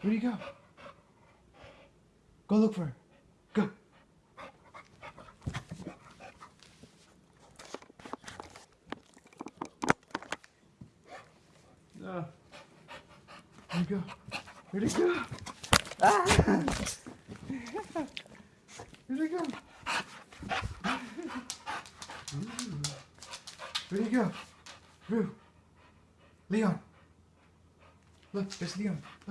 Where'd he go? Go look for her. Go. No. Where'd he go? Where'd he go? Ah! Where'd he go? Where'd he go? Rue. Leon. Look, there's Leon.